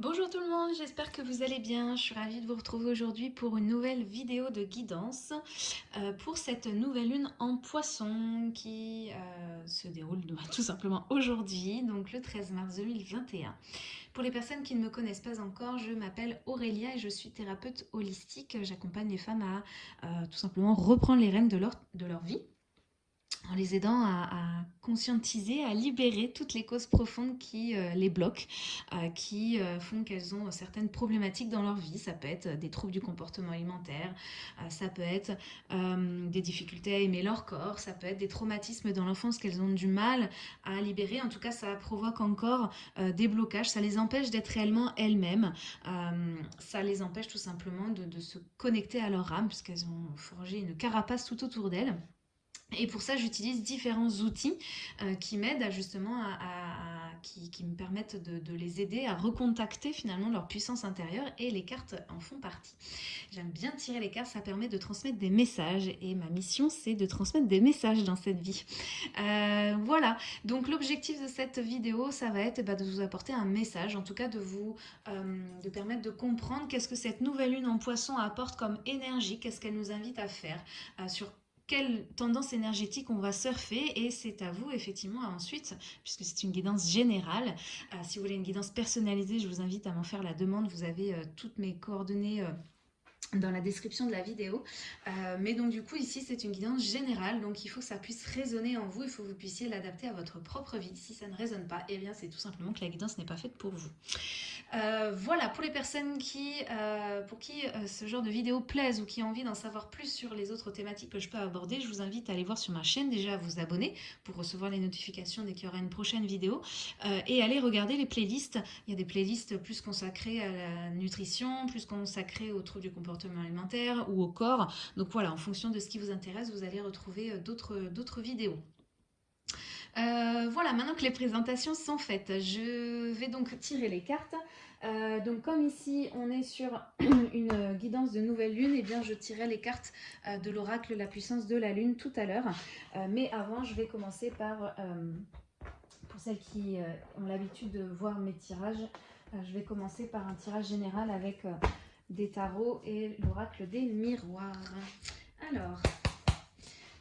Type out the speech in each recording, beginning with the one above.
Bonjour tout le monde, j'espère que vous allez bien. Je suis ravie de vous retrouver aujourd'hui pour une nouvelle vidéo de guidance euh, pour cette nouvelle lune en poisson qui euh, se déroule tout simplement aujourd'hui, donc le 13 mars 2021. Pour les personnes qui ne me connaissent pas encore, je m'appelle Aurélia et je suis thérapeute holistique. J'accompagne les femmes à euh, tout simplement reprendre les rênes de leur, de leur vie en les aidant à, conscientiser, à libérer toutes les causes profondes qui euh, les bloquent, euh, qui euh, font qu'elles ont certaines problématiques dans leur vie. Ça peut être des troubles du comportement alimentaire, ça peut être des difficultés à aimer leur corps, ça peut être des traumatismes dans l'enfance qu'elles ont du mal à libérer. En tout cas, ça provoque encore des blocages, ça les empêche d'être réellement elles-mêmes, ça les empêche tout simplement de, de se connecter à leur âme, puisqu'elles ont forgé une carapace tout autour d'elles. Et pour ça, j'utilise différents outils euh, qui m'aident justement à, qui, me permettent de, les aider à recontacter finalement leur puissance intérieure et les cartes en font partie. J'aime bien tirer les cartes, ça permet de transmettre des messages et ma mission c'est de transmettre des messages dans cette vie. Euh, voilà, donc l'objectif de cette vidéo ça va être bah, de vous apporter un message, en tout cas de vous euh, de permettre de comprendre qu'est-ce que cette nouvelle lune en poisson apporte comme énergie, qu'est-ce qu'elle nous invite à faire, sur quelle tendance énergétique on va surfer et c'est à vous effectivement ensuite, puisque c'est une guidance générale. Euh, si vous voulez une guidance personnalisée, je vous invite à m'en faire la demande. Vous avez euh, toutes mes coordonnées euh, dans la description de la vidéo. Euh, mais donc du coup ici c'est une guidance générale, donc il faut que ça puisse résonner en vous, il faut que vous puissiez l'adapter à votre propre vie. Si ça ne résonne pas, eh bien c'est tout simplement que la guidance n'est pas faite pour vous. Euh, voilà, pour les personnes qui, euh, pour qui ce genre de vidéo plaise ou qui ont envie d'en savoir plus sur les autres thématiques que je peux aborder, je vous invite à aller voir sur ma chaîne, déjà à vous abonner pour recevoir les notifications dès qu'il y aura une prochaine vidéo et aller regarder les playlists. Il y a des playlists plus consacrées à la nutrition, plus consacrées aux troubles du comportement alimentaire ou au corps. Donc voilà, en fonction de ce qui vous intéresse, vous allez retrouver euh, d'autres vidéos. Euh, voilà, maintenant que les présentations sont faites, je vais donc tirer les cartes. Euh, donc comme ici on est sur une guidance de nouvelle lune, et eh bien je tirerai les cartes de l'oracle La puissance de la lune tout à l'heure. mais avant je vais commencer par, pour celles qui ont l'habitude de voir mes tirages, je vais commencer par un tirage général avec des tarots et l'oracle des miroirs. Alors,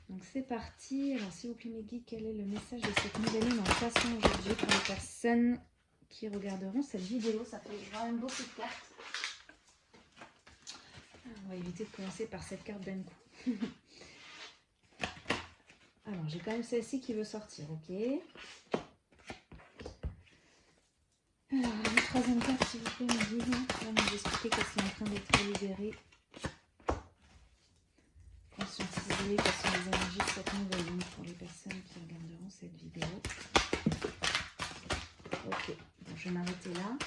donc c'est parti. Alors, s'il vous plaît, mes guides, quel est le message de cette nouvelle lune en poisson aujourd'hui pour les personnes qui regarderont cette vidéo? Ça fait même beaucoup de cartes. on va éviter de commencer par cette carte d'un coup. Alors, j'ai quand même celle-ci qui veut sortir, ok? Alors, la troisième carte, s'il vous plaît, me dit, va nous expliquer qu'elle est en train d'être libérée. Conscientiser quelles sont les énergies de cette nouvelle lune pour les personnes qui regarderont cette vidéo. Ok, donc je vais m'arrêter là.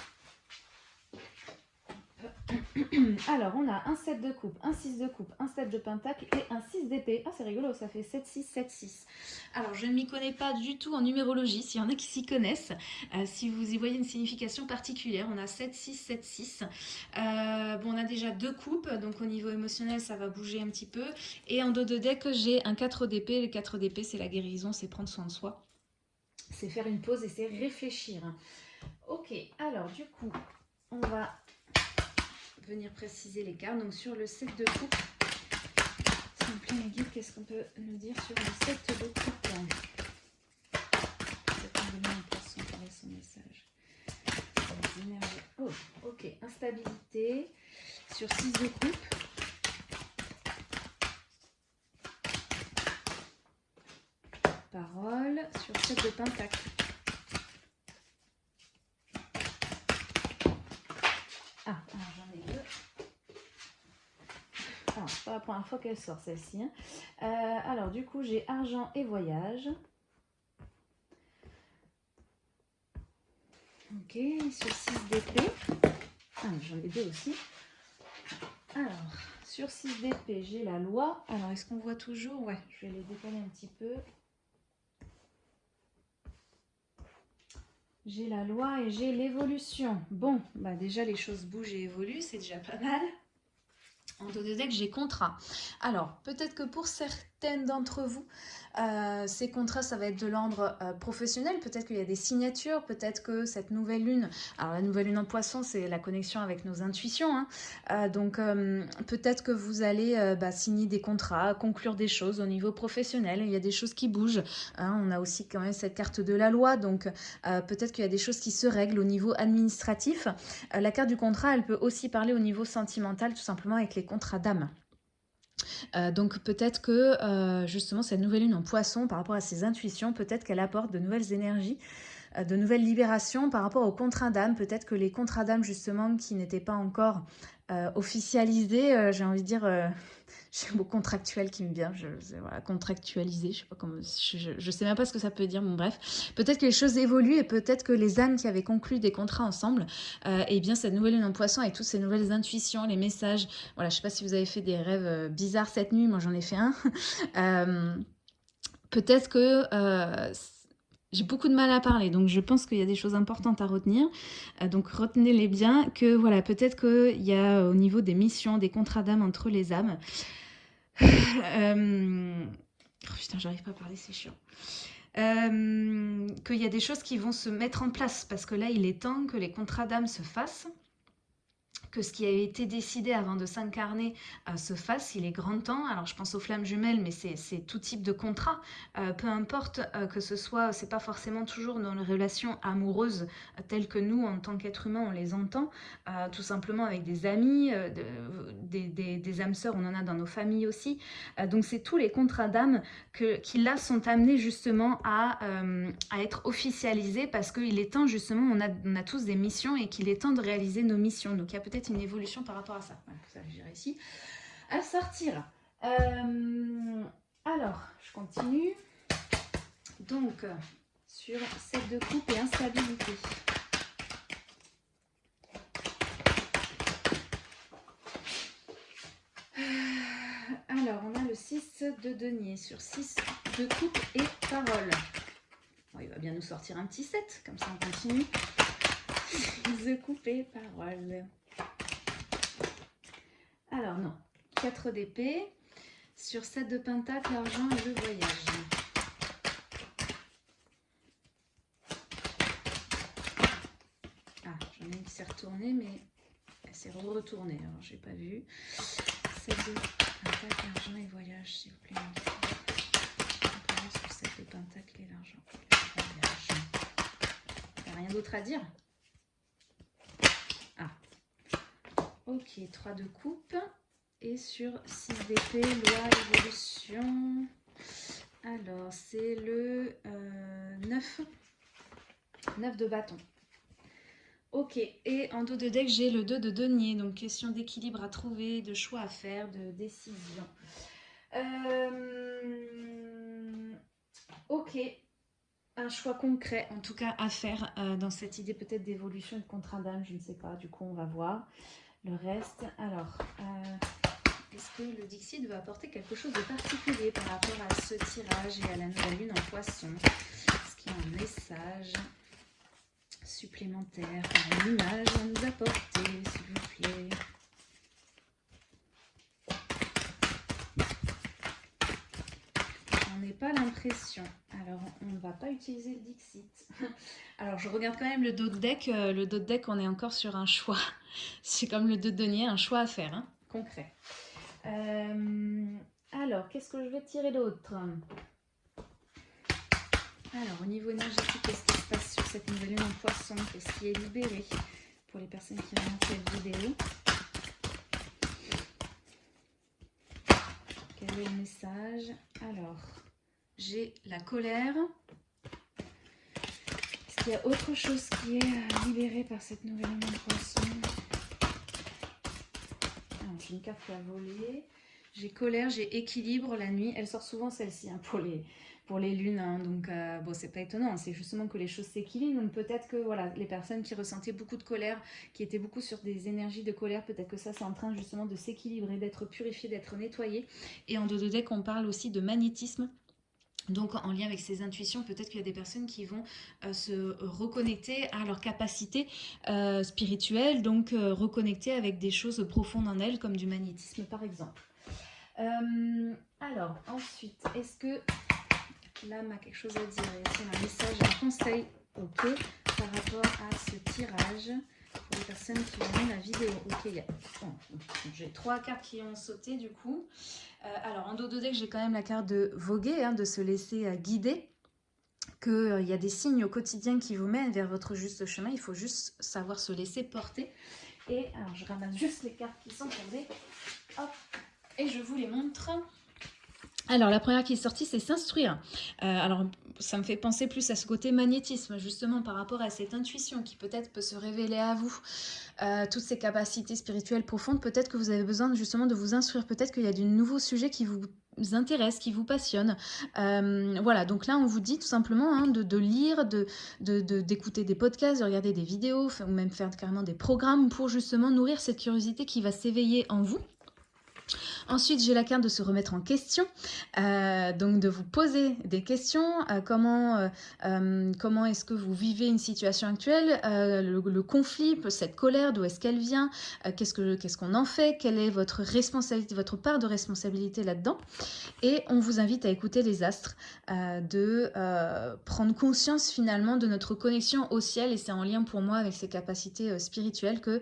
Alors, on a un 7 de coupe, un 6 de coupe, un 7 de pentacle et un 6 d'épée. Ah, c'est rigolo, ça fait 7, 6, 7, 6. Alors, je ne m'y connais pas du tout en numérologie, s'il y en a qui s'y connaissent. Euh, si vous y voyez une signification particulière, on a 7, 6, 7, 6. bon, on a déjà deux coupes, donc au niveau émotionnel, ça va bouger un petit peu. Et en dos de deck, j'ai un 4 d'épée. Le 4 d'épée, c'est la guérison, c'est prendre soin de soi. C'est faire une pause et c'est réfléchir. Ok, alors du coup, on va venir préciser les cartes. Donc sur le 7 de coupe, s'il vous plaît qu'est-ce qu'on peut nous dire sur le 7 de coupe? Son message. Oh, instabilité sur 6 de coupe. Parole sur 7 de pentacle. Première fois qu'elle sort celle-ci. Hein. Euh, alors du coup j'ai argent et voyage. Ok, sur 6 d'épée. Ah, j'en ai deux aussi. Alors, sur 6 d'épée, j'ai la loi. Alors, est-ce qu'on voit toujours? Ouais, je vais les décaler un petit peu. J'ai la loi et j'ai l'évolution. Bon, bah déjà les choses bougent et évoluent, c'est déjà pas mal. En dos de deck, j'ai contrat. Alors, peut-être que pour certaines d'entre vous, Euh, ces contrats, ça va être de l'ordre euh, professionnel. Peut-être qu'il y a des signatures, peut-être que cette nouvelle lune, alors la nouvelle lune en poisson, c'est la connexion avec nos intuitions. Hein. Euh, donc peut-être que vous allez bah, signer des contrats, conclure des choses au niveau professionnel. Il y a des choses qui bougent. Hein. On a aussi quand même cette carte de la loi. Donc peut-être qu'il y a des choses qui se règlent au niveau administratif. la carte du contrat, elle peut aussi parler au niveau sentimental, tout simplement avec les contrats d'âme. Euh, donc peut-être que euh, justement cette nouvelle lune en poisson par rapport à ses intuitions, peut-être qu'elle apporte de nouvelles énergies, de nouvelles libérations par rapport aux contrats d'âme. Peut-être que les contrats d'âme justement qui n'étaient pas encore officialisés, j'ai envie de dire j'ai le mot contractuel qui me vient, je, voilà, contractualiser, je sais je, sais même pas ce que ça peut dire, bon bref. Peut-être que les choses évoluent et peut-être que les âmes qui avaient conclu des contrats ensemble, euh, et bien cette nouvelle lune en poisson avec toutes ces nouvelles intuitions, les messages, voilà, je sais pas si vous avez fait des rêves euh, bizarres cette nuit, moi j'en ai fait un. Euh, peut-être que j'ai beaucoup de mal à parler, donc je pense qu'il y a des choses importantes à retenir. donc retenez-les bien, que voilà, peut-être qu'il y a au niveau des missions, des contrats d'âme entre les âmes, euh... Oh putain, j'arrive pas à parler, c'est chiant. Euh, qu'il y a des choses qui vont se mettre en place parce que là, il est temps que les contrats d'âme se fassent que ce qui a été décidé avant de s'incarner euh, se fasse, il est grand temps. Alors je pense aux flammes jumelles, mais c'est tout type de contrat. Euh, peu importe euh, que ce soit, c'est pas forcément toujours dans les relations amoureuses telles que nous, en tant qu'êtres humains, on les entend. tout simplement avec des amis, des, âmes sœurs, on en a dans nos familles aussi. donc c'est tous les contrats d'âme qui là sont amenés justement à, être officialisés parce qu'il est temps justement, on a, on a tous des missions et qu'il est temps de réaliser nos missions. Donc il y a peut-être une évolution par rapport à ça. Voilà, ça j'ai réussi à sortir. Euh, alors, je continue. Donc, sur cette de coupe et instabilité. Alors, on a le 6 de denier sur 6 de coupe et parole. il va bien nous sortir un petit 7, comme ça on continue. 6 de coupe et parole. Non, 4 d'épée. Sur 7 de pentacle, l'argent et le voyage. Ah, j'en ai une qui s'est retournée, mais elle s'est retournée, alors j'ai pas vu. 7 de pentacle, l'argent et voyage, s'il vous plaît. sur 7 de pentacle et l'argent. Rien d'autre à dire? Ok, 3 de coupe. Et sur 6 d'épée, loi, évolution. Alors, c'est le 9. Euh, 9 de bâton. Ok, et en dos de deck, j'ai le 2 de denier. Donc, question d'équilibre à trouver, de choix à faire, de décision. Euh, ok, un choix concret, en tout cas, à faire euh, dans cette idée peut-être d'évolution de contrat d'âme, je ne sais pas. Du coup, on va voir le reste. Alors, est-ce que le Dixit va apporter quelque chose de particulier par rapport à ce tirage et à la nouvelle lune en poisson? Est-ce qu'il y a un message supplémentaire par une image à nous apporter, s'il vous plaît? Pas l'impression. Alors, on ne va pas utiliser le Dixit. Alors, je regarde quand même le dos de deck. Euh, le dos de deck, on est encore sur un choix. C'est comme le dos de denier, un choix à faire, hein, concret. Euh, alors, qu'est-ce que je vais tirer d'autre? Alors, au niveau énergétique, qu'est-ce qui se passe sur cette nouvelle lune en poisson? Qu'est-ce qui est libéré? Pour les personnes qui regardent cette vidéo. Quel est le message? Alors, j'ai la colère. Est-ce qu'il y a autre chose qui est euh, libérée par cette nouvelle lune en poisson? J'ai colère, j'ai équilibre la nuit. Elle sort souvent celle-ci hein, pour, les, pour les lunes. Hein. donc, euh, bon, c'est pas étonnant. C'est justement que les choses s'équilibrent. Donc, peut-être que voilà, les personnes qui ressentaient beaucoup de colère, qui étaient beaucoup sur des énergies de colère, peut-être que ça, c'est en train justement de s'équilibrer, d'être purifié, d'être nettoyé. Et en deux de deck, on parle aussi de magnétisme. Donc en lien avec ces intuitions, peut-être qu'il y a des personnes qui vont euh, se reconnecter à leur capacité euh, spirituelle, donc euh, reconnecter avec des choses profondes en elles, comme du magnétisme par exemple. alors ensuite, est-ce que l'âme a quelque chose à dire. Ici, un message, un conseil, ok, par rapport à ce tirage pour les personnes qui ont la vidéo. Ok, j'ai trois cartes qui ont sauté du coup. Euh, alors, en dos de deck, j'ai quand même la carte de voguer, hein, de se laisser euh, guider qu'il euh, y a des signes au quotidien qui vous mènent vers votre juste chemin. Il faut juste savoir se laisser porter. Et alors, je ramasse juste les cartes qui sont tombées. Hop, et je vous les montre. Alors, la première qui est sortie, c'est s'instruire. Euh, alors, ça me fait penser plus à ce côté magnétisme, justement, par rapport à cette intuition qui peut-être peut se révéler à vous. Euh, toutes ces capacités spirituelles profondes, peut-être que vous avez besoin justement de vous instruire. Peut-être qu'il y a de nouveaux sujets qui vous intéressent, qui vous passionnent. Euh, voilà, donc là, on vous dit tout simplement hein, de, lire, d'écouter de, des podcasts, de regarder des vidéos, ou même faire carrément des programmes pour justement nourrir cette curiosité qui va s'éveiller en vous Ensuite, j'ai la carte de se remettre en question, euh, donc de vous poser des questions. Euh, comment euh, comment est-ce que vous vivez une situation actuelle le, conflit, cette colère, d'où est-ce qu'elle vient Qu'est-ce qu'on en fait Quelle est votre responsabilité, votre part de responsabilité là-dedans Et on vous invite à écouter les astres, de prendre conscience finalement de notre connexion au ciel. Et c'est en lien pour moi avec ces capacités spirituelles que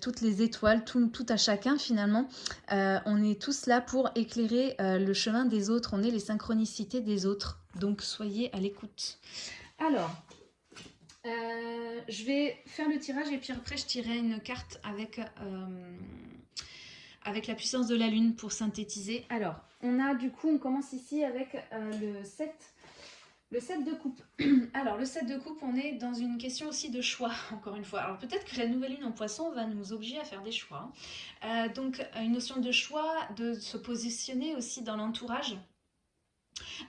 toutes les étoiles, tout, tout à chacun finalement, on est tous là pour éclairer euh, le chemin des autres, on est les synchronicités des autres. Donc soyez à l'écoute. Alors, euh, je vais faire le tirage et puis après je tirerai une carte avec, euh, avec la puissance de la lune pour synthétiser. Alors, on a du coup, on commence ici avec le 7 le 7 de coupe. Alors, le 7 de coupe, on est dans une question aussi de choix, encore une fois. Alors, peut-être que la nouvelle lune en poisson va nous obliger à faire des choix. Euh, donc, une notion de choix, de se positionner aussi dans l'entourage.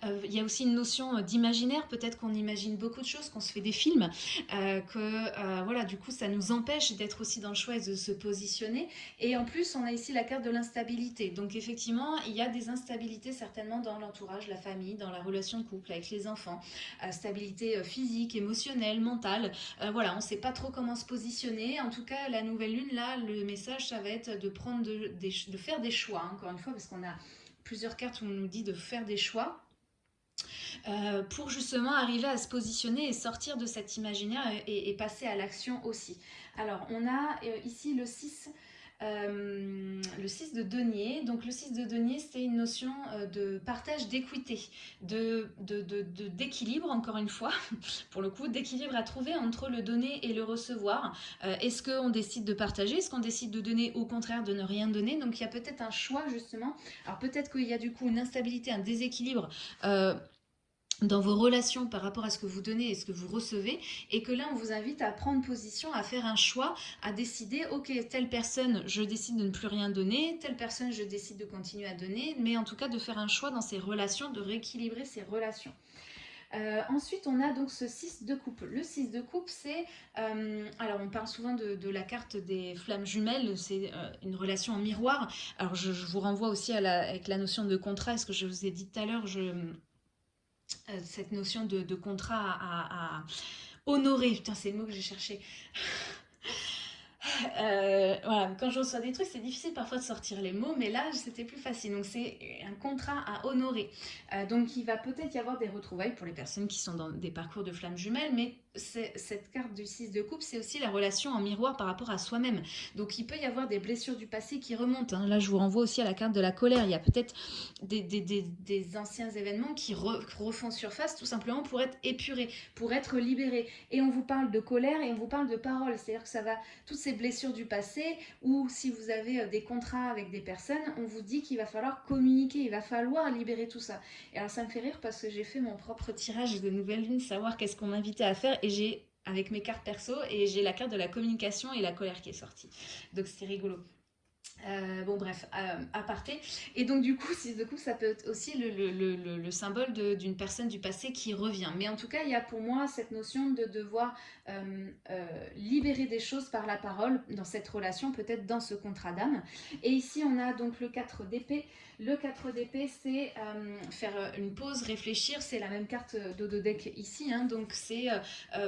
Euh, il y a aussi une notion euh, d'imaginaire, peut-être qu'on imagine beaucoup de choses, qu'on se fait des films, euh, que voilà, du coup ça nous empêche d'être aussi dans le choix et de se positionner. Et en plus, on a ici la carte de l'instabilité. Donc effectivement, il y a des instabilités certainement dans l'entourage, la famille, dans la relation de couple, avec les enfants. stabilité physique, émotionnelle, mentale. voilà, on ne sait pas trop comment se positionner. En tout cas, la nouvelle lune, là, le message, ça va être de, prendre de faire des choix, encore une fois, parce qu'on a plusieurs cartes où on nous dit de faire des choix. Euh, pour justement arriver à se positionner et sortir de cet imaginaire et, passer à l'action aussi. Alors, on a euh, ici le 6 euh, le 6 de denier. Donc le 6 de denier, c'est une notion euh, de partage d'équité, de, d'équilibre, encore une fois, pour le coup, d'équilibre à trouver entre le donner et le recevoir. Euh, est-ce qu'on décide de partager? Est-ce qu'on décide de donner au contraire de ne rien donner? Donc il y a peut-être un choix justement. Alors peut-être qu'il y a du coup une instabilité, un déséquilibre dans vos relations par rapport à ce que vous donnez et ce que vous recevez, et que là, on vous invite à prendre position, à faire un choix, à décider, ok, telle personne, je décide de ne plus rien donner, telle personne, je décide de continuer à donner, mais en tout cas de faire un choix dans ces relations, de rééquilibrer ces relations. Euh, ensuite, on a donc ce 6 de coupe. Le 6 de coupe, c'est... Euh, alors, on parle souvent de, la carte des flammes jumelles, c'est euh, une relation en miroir. Alors, je, vous renvoie aussi avec la notion de contrat, ce que je vous ai dit tout à l'heure, cette notion de, contrat à, à, honorer. Putain, c'est le mot que j'ai cherché. Euh, voilà, quand je reçois des trucs, c'est difficile parfois de sortir les mots, mais là, c'était plus facile. Donc, c'est un contrat à honorer. Euh, donc, il va peut-être y avoir des retrouvailles pour les personnes qui sont dans des parcours de flammes jumelles, mais cette carte du 6 de coupe, c'est aussi la relation en miroir par rapport à soi-même. Donc, il peut y avoir des blessures du passé qui remontent. Hein. Là, je vous renvoie aussi à la carte de la colère. Il y a peut-être des, anciens événements qui refont surface tout simplement pour être épurés, pour être libérés. Et on vous parle de colère et on vous parle de parole. C'est-à-dire que ça va, toutes ces blessures du passé, ou si vous avez euh, des contrats avec des personnes, on vous dit qu'il va falloir communiquer, il va falloir libérer tout ça. Et alors, ça me fait rire parce que j'ai fait mon propre tirage de nouvelle lune, savoir qu'est-ce qu'on m'invitait à faire et j'ai avec mes cartes perso et j'ai la carte de la communication et la colère qui est sortie. Donc c'est rigolo. Euh, bon bref, euh, aparté. Et donc du coup, si de ça peut être aussi le, le, le, le symbole d'une personne du passé qui revient. Mais en tout cas, il y a pour moi cette notion de devoir euh, libérer des choses par la parole dans cette relation, peut-être dans ce contrat d'âme. Et ici, on a donc le 4 d'épée. Le 4 d'épée, c'est faire une pause, réfléchir. C'est la même carte d'Ododek ici. Hein, donc c'est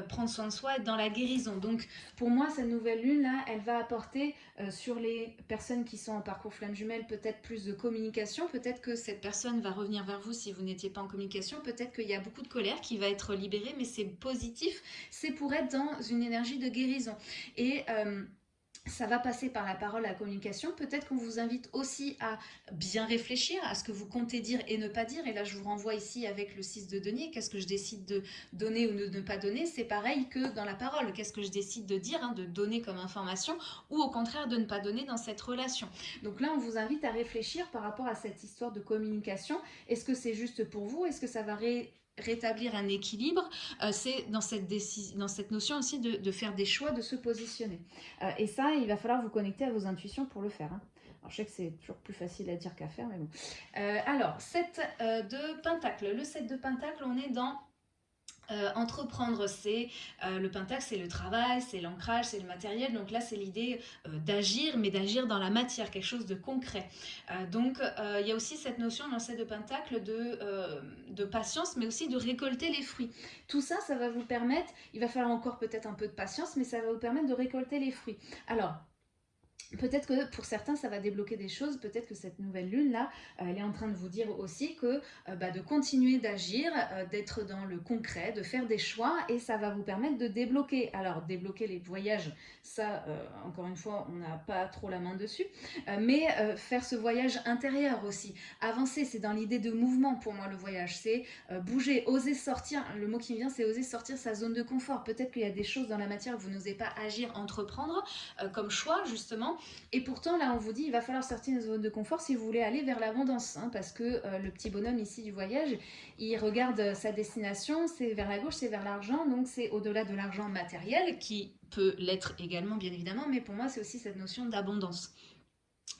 prendre soin de soi, être dans la guérison. Donc pour moi, cette nouvelle lune-là, elle va apporter sur les personnes qui sont en parcours flamme jumelle, peut-être plus de communication, peut-être que cette personne va revenir vers vous si vous n'étiez pas en communication, peut-être qu'il y a beaucoup de colère qui va être libérée, mais c'est positif, c'est pour être dans une énergie de guérison. Ça va passer par la parole, la communication. Peut-être qu'on vous invite aussi à bien réfléchir à ce que vous comptez dire et ne pas dire. Et là, je vous renvoie ici avec le 6 de denier. Qu'est-ce que je décide de donner ou de ne pas donner? C'est pareil que dans la parole. Qu'est-ce que je décide de dire, hein, de donner comme information ou au contraire de ne pas donner dans cette relation? Donc là, on vous invite à réfléchir par rapport à cette histoire de communication. Est-ce que c'est juste pour vous? Est-ce que ça va ré rétablir un équilibre, euh, c'est dans cette, dans cette notion aussi de, faire des choix, de se positionner. Euh, et ça, il va falloir vous connecter à vos intuitions pour le faire. Hein. Alors, je sais que c'est toujours plus facile à dire qu'à faire, mais bon. Euh, alors, 7 de Pentacle. Le 7 de Pentacle, on est dans euh, entreprendre, c'est euh, le pentacle, c'est le travail, c'est l'ancrage, c'est le matériel. Donc là, c'est l'idée euh, d'agir, mais d'agir dans la matière, quelque chose de concret. donc, il y a aussi cette notion dans cette de pentacle de, de patience, mais aussi de récolter les fruits. Tout ça, ça va vous permettre, il va falloir encore peut-être un peu de patience, mais ça va vous permettre de récolter les fruits. Alors, Peut-être que pour certains, ça va débloquer des choses. Peut-être que cette nouvelle lune-là, euh, elle est en train de vous dire aussi que euh, bah, de continuer d'agir, euh, d'être dans le concret, de faire des choix et ça va vous permettre de débloquer. Alors, débloquer les voyages, ça, encore une fois, on n'a pas trop la main dessus. mais faire ce voyage intérieur aussi. Avancer, c'est dans l'idée de mouvement pour moi le voyage. C'est bouger, oser sortir. Le mot qui me vient, c'est oser sortir sa zone de confort. Peut-être qu'il y a des choses dans la matière que vous n'osez pas agir, entreprendre comme choix, justement et pourtant, là, on vous dit, il va falloir sortir de zone de confort si vous voulez aller vers l'abondance. Hein, parce que euh, le petit bonhomme ici du voyage, il regarde euh, sa destination, c'est vers la gauche, c'est vers l'argent. Donc, c'est au-delà de l'argent matériel, qui peut l'être également, bien évidemment. Mais pour moi, c'est aussi cette notion d'abondance.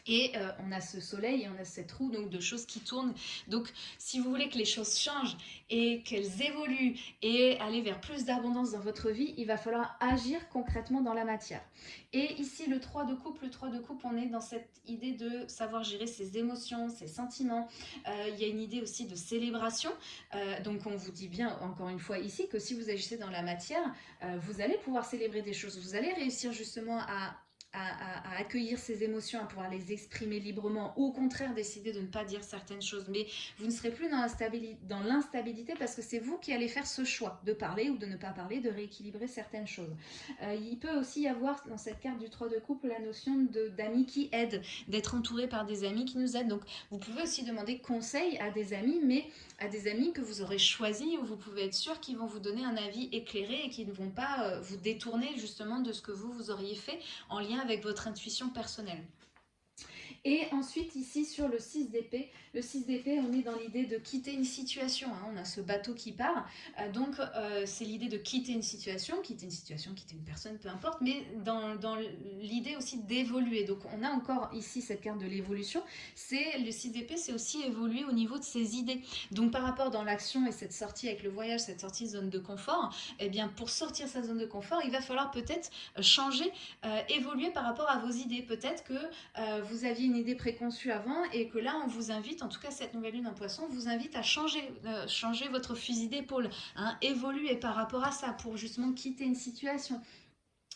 Et euh, on a ce soleil et on a cette roue donc, de choses qui tournent. Donc si vous voulez que les choses changent et qu'elles évoluent et aller vers plus d'abondance dans votre vie, il va falloir agir concrètement dans la matière. Et ici, le 3 de coupe, le 3 de coupe, on est dans cette idée de savoir gérer ses émotions, ses sentiments. Euh, il y a une idée aussi de célébration. Euh, donc on vous dit bien, encore une fois ici, que si vous agissez dans la matière, vous allez pouvoir célébrer des choses. Vous allez réussir justement à à, accueillir ses émotions, à pouvoir les exprimer librement, ou au contraire décider de ne pas dire certaines choses. Mais vous ne serez plus dans l'instabilité parce que c'est vous qui allez faire ce choix de parler ou de ne pas parler, de rééquilibrer certaines choses. Euh, il peut aussi y avoir dans cette carte du 3 de couple la notion d'amis qui aident, d'être entouré par des amis qui nous aident. Donc vous pouvez aussi demander conseil à des amis, mais à des amis que vous aurez choisis où vous pouvez être sûr qu'ils vont vous donner un avis éclairé et qui ne vont pas euh, vous détourner justement de ce que vous, vous auriez fait en lien avec votre intuition personnelle. Et ensuite, ici, sur le 6 d'épée, le 6 d'épée, on est dans l'idée de quitter une situation. Hein. On a ce bateau qui part. Euh, donc, euh, c'est l'idée de quitter une situation, quitter une situation, quitter une personne, peu importe, mais dans, dans l'idée aussi d'évoluer. Donc, on a encore ici cette carte de l'évolution. C'est Le 6 d'épée, c'est aussi évoluer au niveau de ses idées. Donc, par rapport dans l'action et cette sortie avec le voyage, cette sortie de zone de confort, eh bien, pour sortir sa zone de confort, il va falloir peut-être changer, euh, évoluer par rapport à vos idées. Peut-être que vous aviez une idée préconçue avant et que là on vous invite, en tout cas cette nouvelle lune en poisson, vous invite à changer, euh, changer votre fusil d'épaule, hein, évoluer par rapport à ça pour justement quitter une situation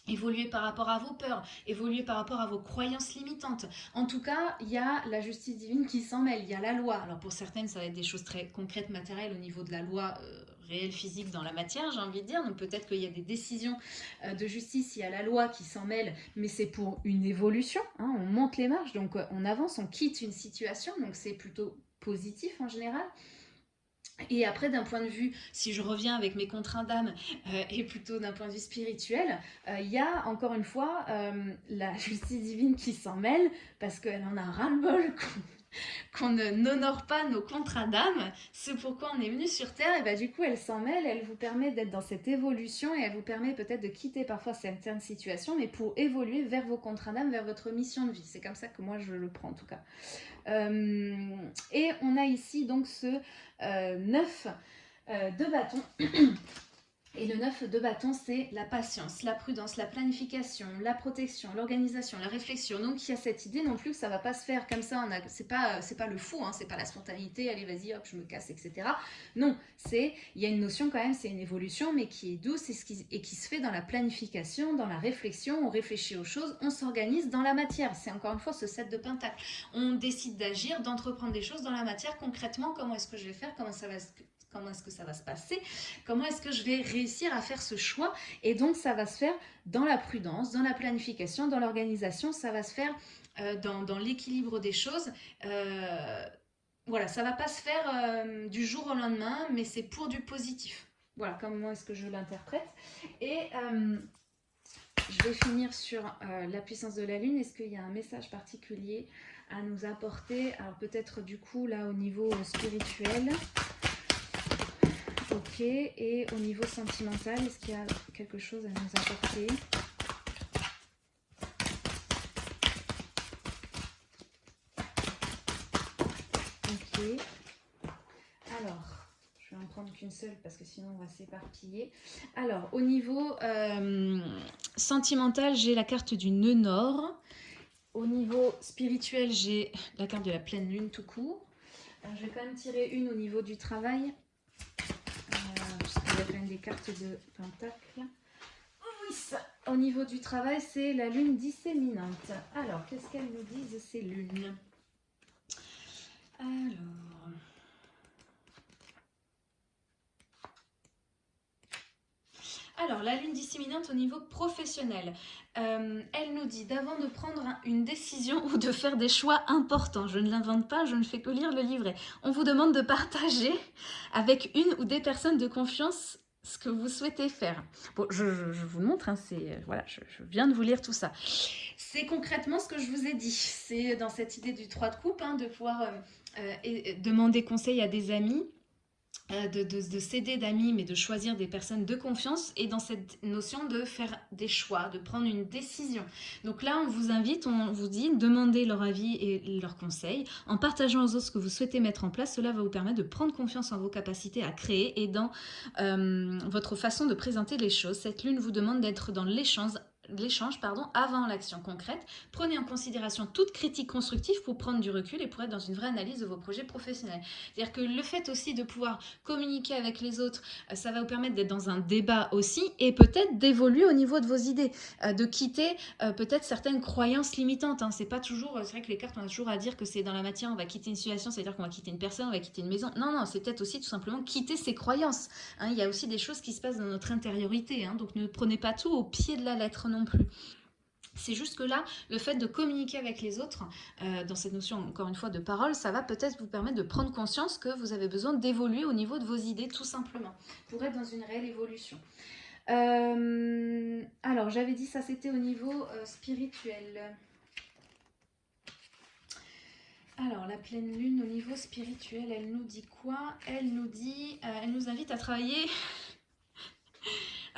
évoluer par rapport à vos peurs, évoluer par rapport à vos croyances limitantes. En tout cas, il y a la justice divine qui s'en mêle, il y a la loi. Alors pour certaines, ça va être des choses très concrètes, matérielles au niveau de la loi euh, réelle physique dans la matière, j'ai envie de dire. Donc peut-être qu'il y a des décisions euh, de justice, il y a la loi qui s'en mêle, mais c'est pour une évolution. Hein. on monte les marches, donc euh, on avance, on quitte une situation, donc c'est plutôt positif en général. Et après, d'un point de vue, si je reviens avec mes contraintes d'âme, euh, et plutôt d'un point de vue spirituel, il y a encore une fois la justice divine qui s'en mêle, parce qu'elle en a ras-le-bol qu'on n'honore pas nos contrats d'âme, c'est pourquoi on est venu sur Terre, et bah du coup elle s'en mêle, elle vous permet d'être dans cette évolution, et elle vous permet peut-être de quitter parfois certaines situations, mais pour évoluer vers vos contrats d'âme, vers votre mission de vie. C'est comme ça que moi je le prends en tout cas. Euh, et on a ici donc ce 9 euh, euh, de bâton. Et le 9 de bâton, c'est la patience, la prudence, la planification, la protection, l'organisation, la réflexion. Donc il y a cette idée non plus que ça va pas se faire comme ça. C'est pas c'est pas le fou, hein, c'est pas la spontanéité. Allez vas-y hop je me casse etc. Non, c'est il y a une notion quand même, c'est une évolution mais qui est douce et, qui, se fait dans la planification, dans la réflexion. On réfléchit aux choses, on s'organise dans la matière. C'est encore une fois ce set de pentacles. On décide d'agir, d'entreprendre des choses dans la matière concrètement. Comment est-ce que je vais faire? Comment ça va comment est-ce que ça va se passer, comment est-ce que je vais réussir à faire ce choix? Et donc, ça va se faire dans la prudence, dans la planification, dans l'organisation, ça va se faire euh, dans, l'équilibre des choses. Euh, voilà, ça va pas se faire euh, du jour au lendemain, mais c'est pour du positif. Voilà, comment est-ce que je l'interprète. Et je vais finir sur la puissance de la Lune. Est-ce qu'il y a un message particulier à nous apporter? Alors peut-être du coup là au niveau spirituel. Ok, et au niveau sentimental, est-ce qu'il y a quelque chose à nous apporter? Ok. Alors, je vais en prendre qu'une seule parce que sinon on va s'éparpiller. Alors, au niveau euh, sentimental, j'ai la carte du nœud nord. Au niveau spirituel, j'ai la carte de la pleine lune tout court. je vais quand même tirer une au niveau du travail des cartes de pentacle. Au niveau du travail, c'est la lune disséminante. Alors, qu'est-ce qu'elles nous disent ces lunes? Alors... Alors, la lune disséminante au niveau professionnel. Euh, elle nous dit d'avant de prendre une décision ou de faire des choix importants. Je ne l'invente pas, je ne fais que lire le livret. On vous demande de partager avec une ou des personnes de confiance ce que vous souhaitez faire. Je, vous montre, hein, c'est voilà, je, viens de vous lire tout ça. C'est concrètement ce que je vous ai dit. C'est dans cette idée du 3 de coupe, hein, de pouvoir euh, euh, demander conseil à des amis, euh, de, céder d'amis, mais de choisir des personnes de confiance et dans cette notion de faire des choix, de prendre une décision. Donc là, on vous invite, on vous dit, demandez leur avis et leurs conseils. En partageant aux autres ce que vous souhaitez mettre en place, cela va vous permettre de prendre confiance en vos capacités à créer et dans euh, votre façon de présenter les choses. Cette lune vous demande d'être dans l'échange l'échange pardon, avant l'action concrète. Prenez en considération toute critique constructive pour prendre du recul et pour être dans une vraie analyse de vos projets professionnels. C'est-à-dire que le fait aussi de pouvoir communiquer avec les autres, euh, ça va vous permettre d'être dans un débat aussi et peut-être d'évoluer au niveau de vos idées, euh, de quitter euh, peut-être certaines croyances limitantes. Hein. C'est pas toujours, c'est vrai que les cartes, on a toujours à dire que c'est dans la matière, on va quitter une situation, c'est-à-dire qu'on va quitter une personne, on va quitter une maison. Non, non, c'est peut-être aussi tout simplement quitter ses croyances. Hein. Il y a aussi des choses qui se passent dans notre intériorité, hein. donc ne prenez pas tout au pied de la lettre non plus. C'est juste que là, le fait de communiquer avec les autres, euh, dans cette notion, encore une fois, de parole, ça va peut-être vous permettre de prendre conscience que vous avez besoin d'évoluer au niveau de vos idées, tout simplement, pour être dans une réelle évolution. Euh, alors, j'avais dit ça, c'était au niveau euh, spirituel. Alors, la pleine lune, au niveau spirituel, elle nous dit quoi? Elle nous dit, elle nous invite à travailler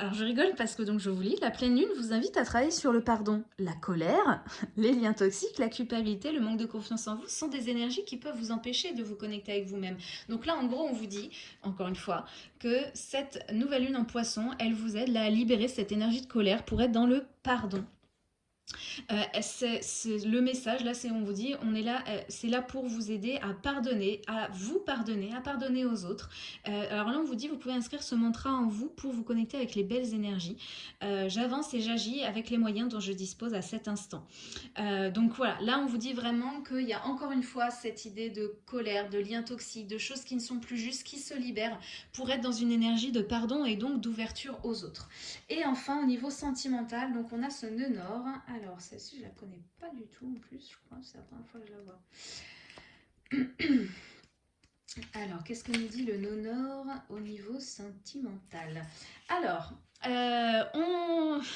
alors je rigole parce que donc je vous lis, la pleine lune vous invite à travailler sur le pardon. La colère, les liens toxiques, la culpabilité, le manque de confiance en vous sont des énergies qui peuvent vous empêcher de vous connecter avec vous-même. Donc là en gros on vous dit, encore une fois, que cette nouvelle lune en poisson, elle vous aide à libérer cette énergie de colère pour être dans le pardon. Euh, le message, là, c'est on vous dit, on est là, euh, c'est là pour vous aider à pardonner, à vous pardonner, à pardonner aux autres. Euh, alors là, on vous dit, vous pouvez inscrire ce mantra en vous pour vous connecter avec les belles énergies. J'avance et j'agis avec les moyens dont je dispose à cet instant. donc voilà, là, on vous dit vraiment qu'il y a encore une fois cette idée de colère, de liens toxiques, de choses qui ne sont plus justes, qui se libèrent pour être dans une énergie de pardon et donc d'ouverture aux autres. Et enfin, au niveau sentimental, donc on a ce nœud nord. Alors, celle-ci, je la connais pas du tout en plus, je crois. C'est la première fois que je la vois. Alors, qu'est-ce que nous dit le nord au niveau sentimental? Alors, euh.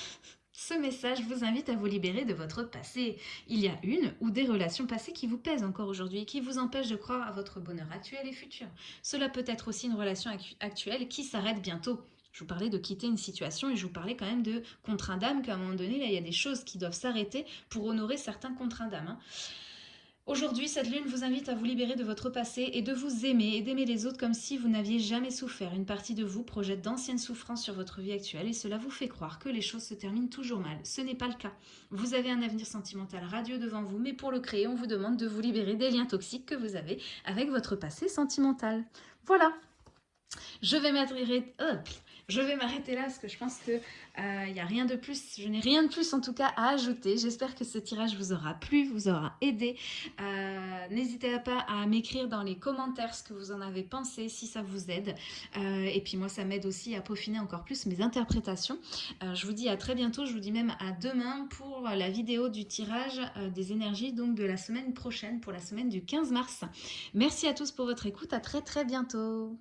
Ce message vous invite à vous libérer de votre passé. Il y a une ou des relations passées qui vous pèsent encore aujourd'hui et qui vous empêchent de croire à votre bonheur actuel et futur. Cela peut être aussi une relation actuelle qui s'arrête bientôt. Je vous parlais de quitter une situation et je vous parlais quand même de contrat d'âme qu'à un moment donné, là, il y a des choses qui doivent s'arrêter pour honorer certains contrats d'âme. Hein. Aujourd'hui, cette lune vous invite à vous libérer de votre passé et de vous aimer et d'aimer les autres comme si vous n'aviez jamais souffert. Une partie de vous projette d'anciennes souffrances sur votre vie actuelle et cela vous fait croire que les choses se terminent toujours mal. Ce n'est pas le cas. Vous avez un avenir sentimental radieux devant vous, mais pour le créer, on vous demande de vous libérer des liens toxiques que vous avez avec votre passé sentimental. Voilà je vais m'arrêter je vais m'arrêter là parce que je pense qu'il n'y euh, a rien de plus, je n'ai rien de plus en tout cas à ajouter. J'espère que ce tirage vous aura plu, vous aura aidé. Euh, n'hésitez pas à m'écrire dans les commentaires ce que vous en avez pensé, si ça vous aide. Euh, et puis moi, ça m'aide aussi à peaufiner encore plus mes interprétations. je vous dis à très bientôt, je vous dis même à demain pour la vidéo du tirage des énergies donc de la semaine prochaine, pour la semaine du 15 mars. Merci à tous pour votre écoute, à très très bientôt.